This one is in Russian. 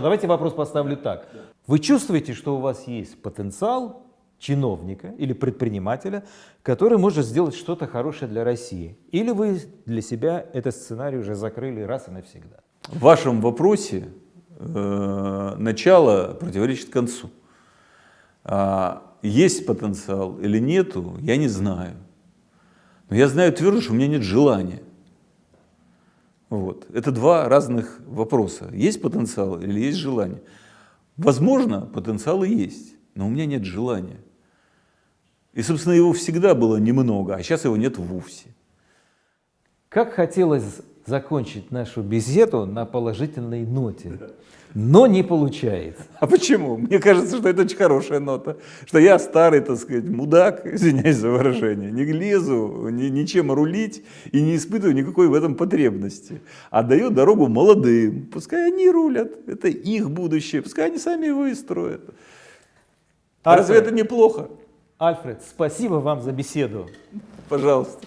Давайте вопрос поставлю так. Вы чувствуете, что у вас есть потенциал чиновника или предпринимателя, который может сделать что-то хорошее для России? Или вы для себя этот сценарий уже закрыли раз и навсегда? В вашем вопросе э, начало противоречит концу. А, есть потенциал или нету, я не знаю. Но я знаю твердо, что у меня нет желания. Вот. Это два разных вопроса. Есть потенциал или есть желание? Возможно, потенциал и есть, но у меня нет желания. И, собственно, его всегда было немного, а сейчас его нет вовсе. Как хотелось закончить нашу беседу на положительной ноте, но не получается. А почему? Мне кажется, что это очень хорошая нота, что я старый, так сказать, мудак, извиняюсь за выражение, не лезу ни, ничем рулить и не испытываю никакой в этом потребности, а даю дорогу молодым, пускай они рулят, это их будущее, пускай они сами его и строят. А разве это неплохо? Альфред, спасибо вам за беседу. Пожалуйста.